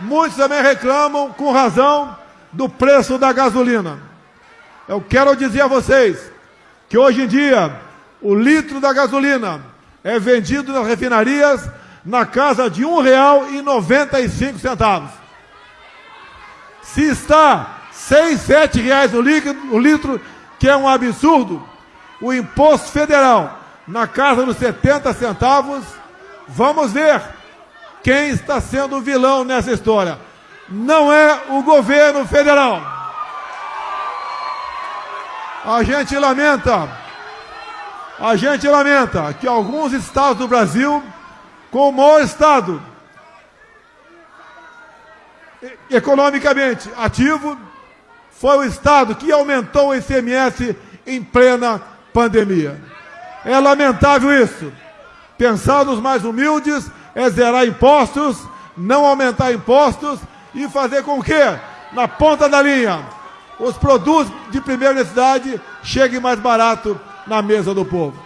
Muitos também reclamam, com razão, do preço da gasolina. Eu quero dizer a vocês que hoje em dia o litro da gasolina é vendido nas refinarias na casa de R$ 1,95. Se está seis, sete reais o, o litro, que é um absurdo, o imposto federal na casa dos 70 centavos, vamos ver quem está sendo o vilão nessa história. Não é o governo federal. A gente lamenta, a gente lamenta que alguns estados do Brasil, com o estado economicamente ativo, foi o Estado que aumentou o ICMS em plena pandemia. É lamentável isso. Pensar nos mais humildes é zerar impostos, não aumentar impostos e fazer com que, na ponta da linha, os produtos de primeira necessidade cheguem mais barato na mesa do povo.